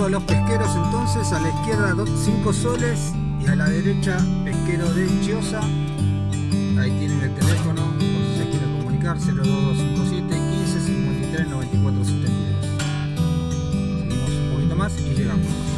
A los pesqueros entonces, a la izquierda 5 soles y a la derecha pesquero de Chiosa. Ahí tienen el teléfono por si se quiere comunicar, 0257 15 53 94 72. Seguimos un poquito más y llegamos.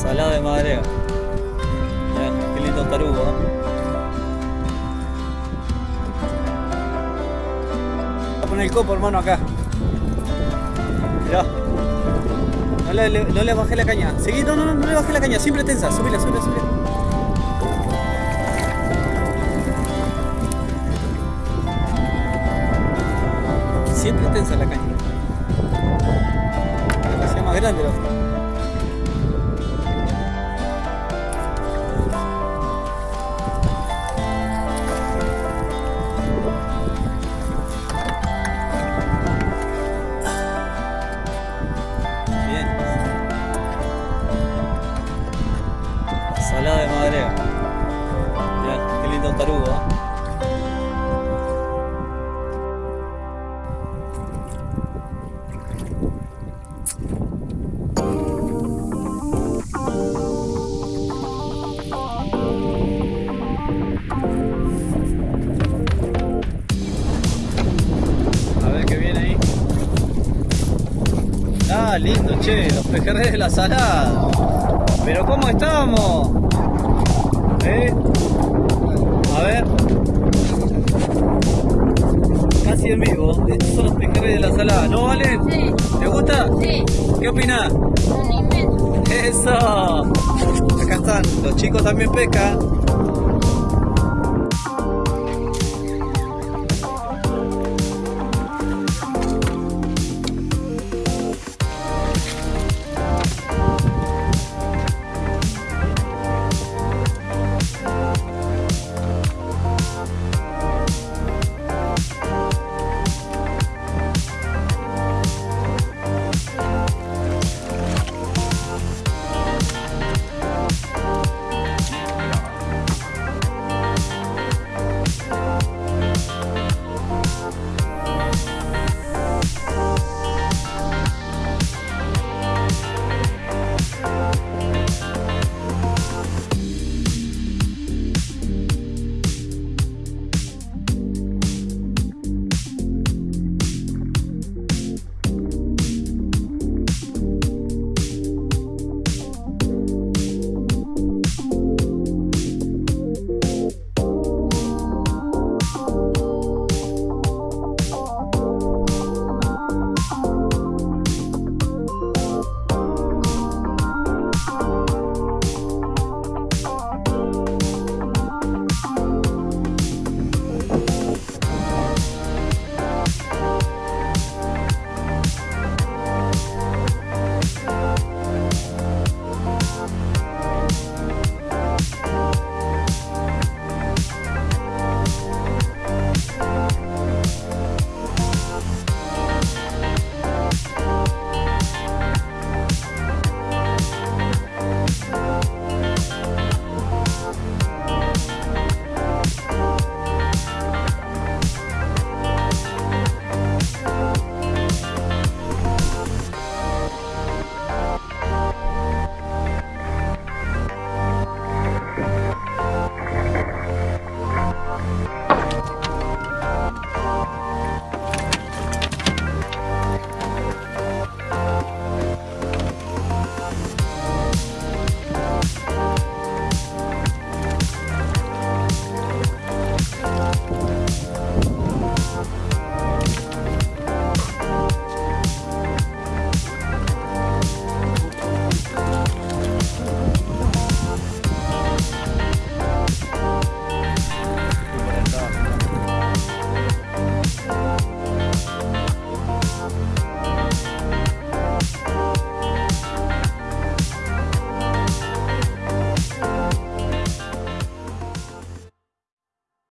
Salada de madera. Mirá, qué lindo tarugo, ¿eh? Poner el copo, hermano, acá. Mirá. No le, no le bajé la caña. Seguí, no, no, no, le bajé la caña. Siempre tensa. Subila, subila, subila. Siempre tensa la caña. Hacía más grande la. Salada de madera. Mirá, qué lindo tarugo, ¿eh? Ah, lindo, che, los pejerreyes de la salada. Pero ¿cómo estamos? Casi en vivo. Estos son los pejerreyes de la salada. ¿No, Vale? Sí, ¿Te gusta? sí, ¿Qué opinás? un inmenso. Eso. acá están, los chicos también pescan.